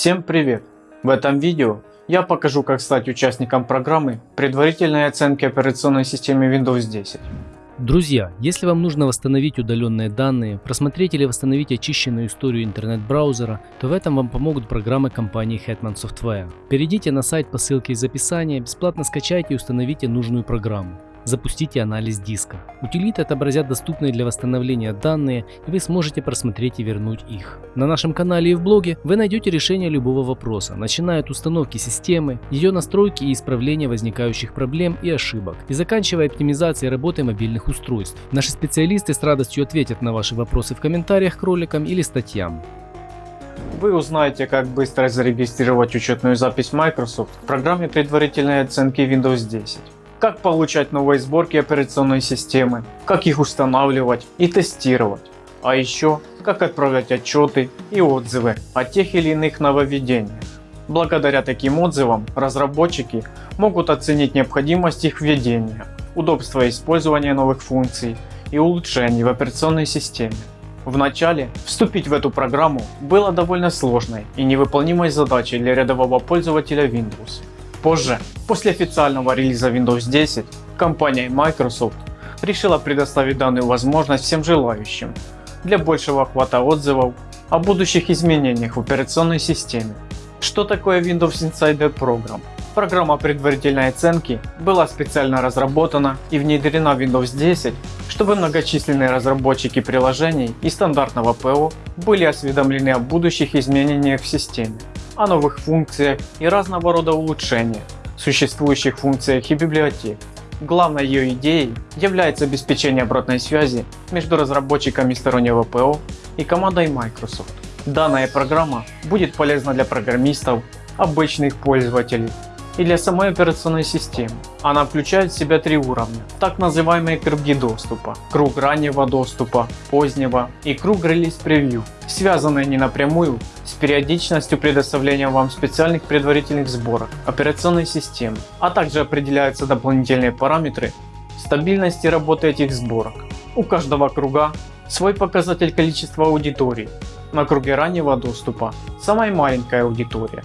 Всем привет! В этом видео я покажу как стать участником программы предварительной оценки операционной системы Windows 10. Друзья, если вам нужно восстановить удаленные данные, просмотреть или восстановить очищенную историю интернет-браузера, то в этом вам помогут программы компании Hetman Software. Перейдите на сайт по ссылке из описания, бесплатно скачайте и установите нужную программу. Запустите анализ диска. Утилиты отобразят доступные для восстановления данные, и вы сможете просмотреть и вернуть их. На нашем канале и в блоге вы найдете решение любого вопроса, начиная от установки системы, ее настройки и исправления возникающих проблем и ошибок, и заканчивая оптимизацией работы мобильных устройств. Наши специалисты с радостью ответят на ваши вопросы в комментариях к роликам или статьям. Вы узнаете, как быстро зарегистрировать учетную запись Microsoft в программе предварительной оценки Windows 10 как получать новые сборки операционной системы, как их устанавливать и тестировать, а еще как отправлять отчеты и отзывы о тех или иных нововведениях. Благодаря таким отзывам разработчики могут оценить необходимость их введения, удобство использования новых функций и улучшений в операционной системе. Вначале вступить в эту программу было довольно сложной и невыполнимой задачей для рядового пользователя Windows. Позже, после официального релиза Windows 10, компания Microsoft решила предоставить данную возможность всем желающим для большего охвата отзывов о будущих изменениях в операционной системе. Что такое Windows Insider Program? Программа предварительной оценки была специально разработана и внедрена в Windows 10, чтобы многочисленные разработчики приложений и стандартного ПО были осведомлены о будущих изменениях в системе о новых функциях и разного рода улучшениях, существующих функциях и библиотек. Главной ее идеей является обеспечение обратной связи между разработчиками стороннего ПО и командой Microsoft. Данная программа будет полезна для программистов, обычных пользователей и для самой операционной системы. Она включает в себя три уровня, так называемые круги доступа, круг раннего доступа, позднего и круг релиз превью, связанные не напрямую с периодичностью предоставления вам специальных предварительных сборок операционной системы, а также определяются дополнительные параметры стабильности работы этих сборок. У каждого круга свой показатель количества аудиторий. На круге раннего доступа самая маленькая аудитория,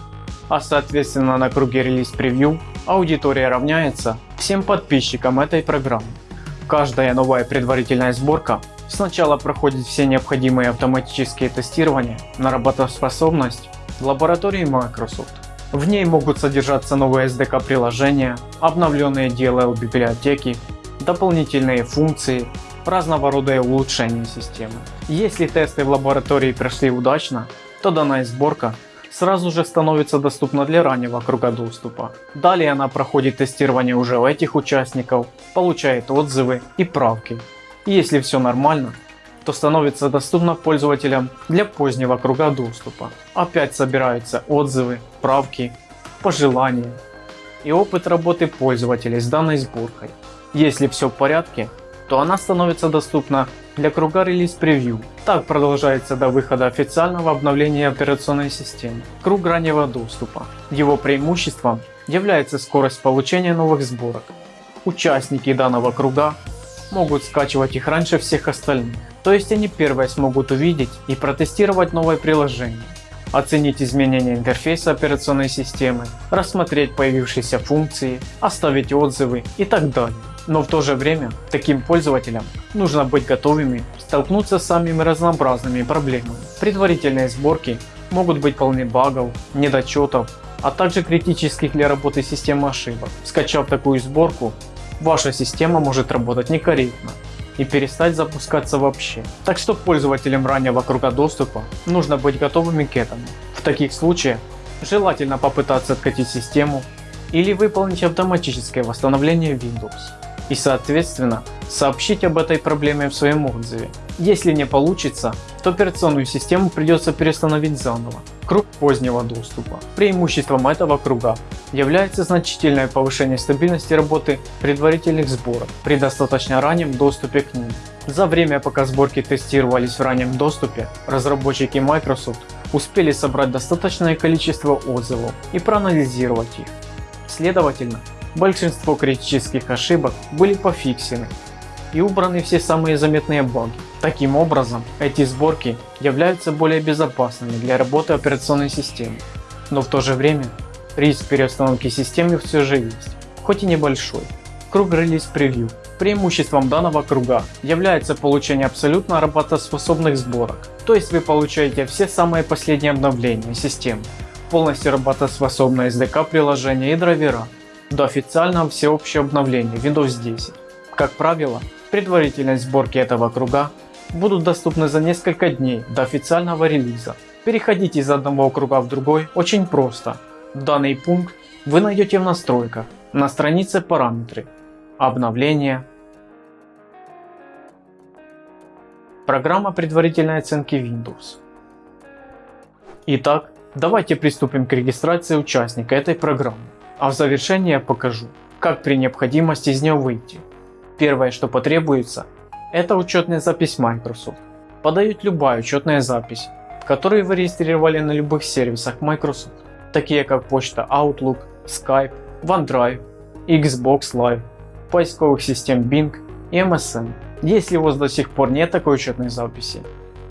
а соответственно на круге релиз превью аудитория равняется всем подписчикам этой программы. Каждая новая предварительная сборка сначала проходит все необходимые автоматические тестирования на работоспособность в лаборатории Microsoft. В ней могут содержаться новые SDK приложения, обновленные DLL библиотеки, дополнительные функции, разного рода улучшения системы. Если тесты в лаборатории прошли удачно, то данная сборка сразу же становится доступна для раннего круга доступа. Далее она проходит тестирование уже у этих участников, получает отзывы и правки. И если все нормально, то становится доступна пользователям для позднего круга доступа. Опять собираются отзывы, правки, пожелания и опыт работы пользователей с данной сборкой. Если все в порядке, то она становится доступна для круга релиз превью. Так продолжается до выхода официального обновления операционной системы. Круг раннего доступа. Его преимуществом является скорость получения новых сборок. Участники данного круга могут скачивать их раньше всех остальных. То есть они первые смогут увидеть и протестировать новое приложение, оценить изменения интерфейса операционной системы, рассмотреть появившиеся функции, оставить отзывы и так далее. Но в то же время таким пользователям нужно быть готовыми столкнуться с самыми разнообразными проблемами. Предварительные сборки могут быть полны багов, недочетов, а также критических для работы системы ошибок. Скачав такую сборку, ваша система может работать некорректно и перестать запускаться вообще. Так что пользователям раннего круга доступа нужно быть готовыми к этому. В таких случаях желательно попытаться откатить систему или выполнить автоматическое восстановление Windows и соответственно сообщить об этой проблеме в своем отзыве. Если не получится, то операционную систему придется перестановить заново. Круг позднего доступа. Преимуществом этого круга является значительное повышение стабильности работы предварительных сборок при достаточно раннем доступе к ним. За время пока сборки тестировались в раннем доступе, разработчики Microsoft успели собрать достаточное количество отзывов и проанализировать их. Следовательно, Большинство критических ошибок были пофиксены и убраны все самые заметные баги. Таким образом, эти сборки являются более безопасными для работы операционной системы. Но в то же время риск переустановки системы все же есть, хоть и небольшой. Круг релиз превью. Преимуществом данного круга является получение абсолютно работоспособных сборок, то есть вы получаете все самые последние обновления системы, полностью работоспособное SDK приложение и драйвера, до официального всеобщего обновления Windows 10. Как правило, предварительной сборки этого круга будут доступны за несколько дней до официального релиза. Переходить из одного круга в другой очень просто. Данный пункт вы найдете в настройках на странице параметры Обновление. Программа предварительной оценки Windows. Итак, давайте приступим к регистрации участника этой программы. А в завершение я покажу, как при необходимости из нее выйти. Первое, что потребуется, это учетная запись Microsoft. Подают любая учетная запись, которую вы регистрировали на любых сервисах Microsoft, такие как почта Outlook, Skype, OneDrive, Xbox Live, поисковых систем Bing и MSN. Если у вас до сих пор нет такой учетной записи,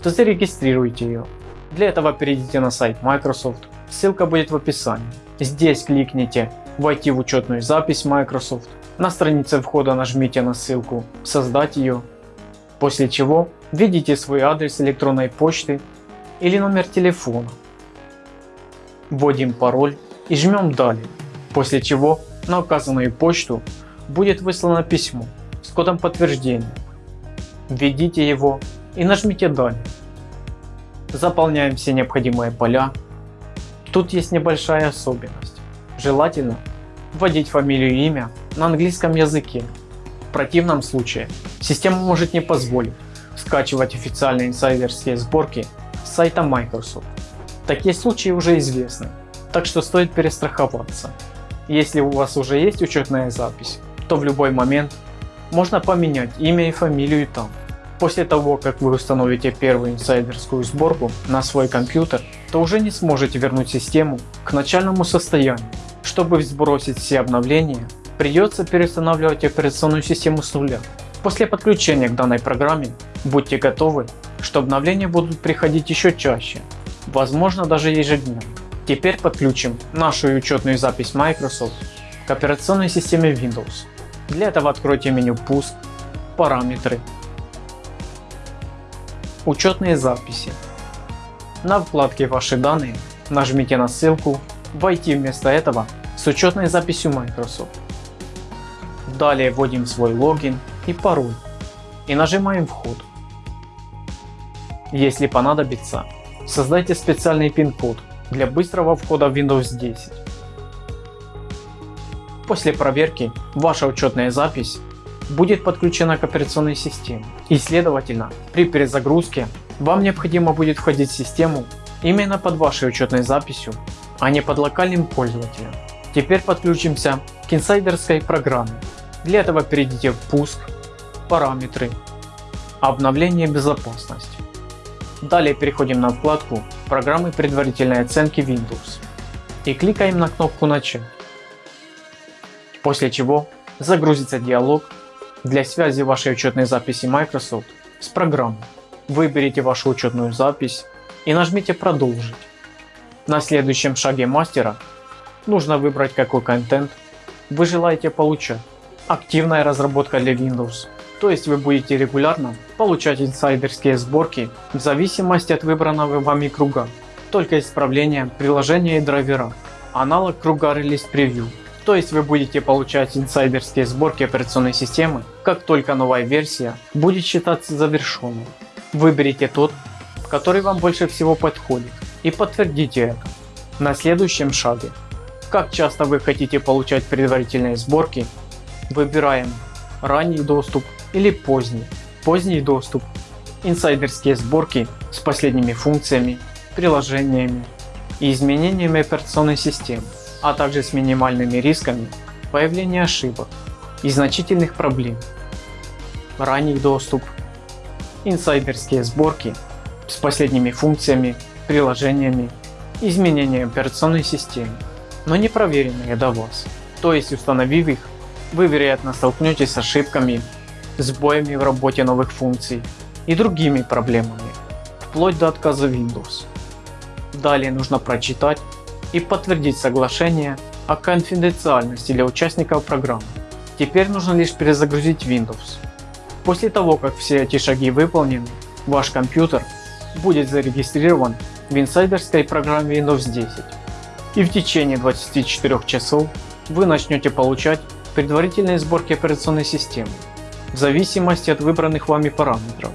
то зарегистрируйте ее. Для этого перейдите на сайт Microsoft, ссылка будет в описании. Здесь кликните «Войти в учетную запись Microsoft», на странице входа нажмите на ссылку «Создать ее», после чего введите свой адрес электронной почты или номер телефона, вводим пароль и жмем «Далее», после чего на указанную почту будет выслано письмо с кодом подтверждения. Введите его и нажмите «Далее». Заполняем все необходимые поля. Тут есть небольшая особенность. Желательно вводить фамилию и имя на английском языке. В противном случае система может не позволить скачивать официальные инсайдерские сборки с сайта Microsoft. Такие случаи уже известны, так что стоит перестраховаться. Если у вас уже есть учетная запись, то в любой момент можно поменять имя и фамилию там. После того, как вы установите первую инсайдерскую сборку на свой компьютер, то уже не сможете вернуть систему к начальному состоянию. Чтобы сбросить все обновления, придется переустанавливать операционную систему с нуля. После подключения к данной программе будьте готовы, что обновления будут приходить еще чаще, возможно даже ежедневно. Теперь подключим нашу учетную запись Microsoft к операционной системе Windows. Для этого откройте меню «Пуск», «Параметры», «Учетные записи». На вкладке «Ваши данные» нажмите на ссылку «Войти вместо этого с учетной записью Microsoft». Далее вводим свой логин и пароль и нажимаем «Вход». Если понадобится, создайте специальный пин-код для быстрого входа в Windows 10. После проверки ваша учетная запись будет подключена к операционной системе и следовательно при перезагрузке вам необходимо будет входить в систему именно под вашей учетной записью, а не под локальным пользователем. Теперь подключимся к инсайдерской программе. Для этого перейдите в пуск, параметры, обновление безопасности. Далее переходим на вкладку программы предварительной оценки Windows и кликаем на кнопку начать после чего загрузится диалог для связи вашей учетной записи Microsoft с программой. Выберите вашу учетную запись и нажмите продолжить. На следующем шаге мастера нужно выбрать какой контент вы желаете получать. Активная разработка для Windows, то есть вы будете регулярно получать инсайдерские сборки в зависимости от выбранного вами круга, только исправление приложения и драйвера. Аналог круга релиз превью то есть вы будете получать инсайдерские сборки операционной системы, как только новая версия будет считаться завершенной. Выберите тот, который вам больше всего подходит и подтвердите это. На следующем шаге, как часто вы хотите получать предварительные сборки, выбираем ранний доступ или поздний. Поздний доступ, инсайдерские сборки с последними функциями, приложениями и изменениями операционной системы а также с минимальными рисками появления ошибок и значительных проблем. Ранний доступ, инсайдерские сборки с последними функциями, приложениями, изменения операционной системы, но не проверенные до вас. То есть установив их, вы вероятно столкнетесь с ошибками, сбоями в работе новых функций и другими проблемами, вплоть до отказа Windows. Далее нужно прочитать и подтвердить соглашение о конфиденциальности для участников программы. Теперь нужно лишь перезагрузить Windows. После того как все эти шаги выполнены, ваш компьютер будет зарегистрирован в инсайдерской программе Windows 10 и в течение 24 часов вы начнете получать предварительные сборки операционной системы в зависимости от выбранных вами параметров.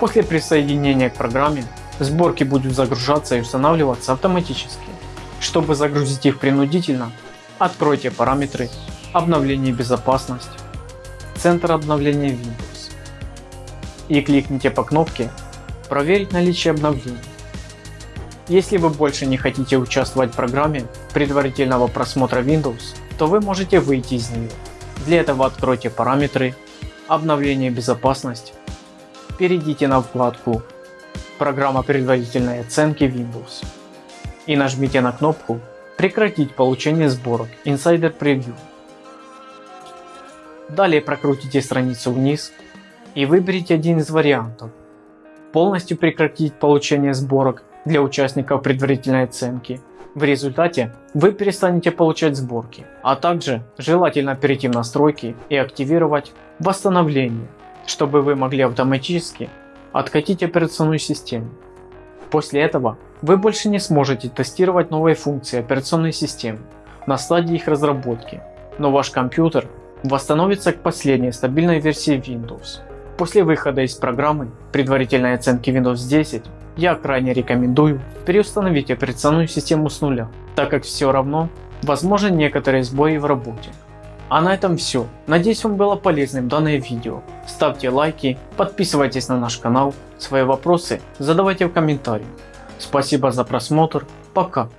После присоединения к программе сборки будут загружаться и устанавливаться автоматически. Чтобы загрузить их принудительно, откройте параметры обновление безопасность, центр обновления Windows и кликните по кнопке проверить наличие обновлений. Если вы больше не хотите участвовать в программе предварительного просмотра Windows, то вы можете выйти из нее. Для этого откройте параметры, обновление безопасность, перейдите на вкладку программа предварительной оценки Windows и нажмите на кнопку прекратить получение сборок Insider Preview. Далее прокрутите страницу вниз и выберите один из вариантов. Полностью прекратить получение сборок для участников предварительной оценки в результате вы перестанете получать сборки, а также желательно перейти в настройки и активировать восстановление, чтобы вы могли автоматически откатить операционную систему. После этого вы больше не сможете тестировать новые функции операционной системы на стадии их разработки, но ваш компьютер восстановится к последней стабильной версии Windows. После выхода из программы предварительной оценки Windows 10 я крайне рекомендую переустановить операционную систему с нуля, так как все равно возможны некоторые сбои в работе. А на этом все. Надеюсь вам было полезным данное видео. Ставьте лайки, подписывайтесь на наш канал, свои вопросы задавайте в комментариях. Спасибо за просмотр, пока.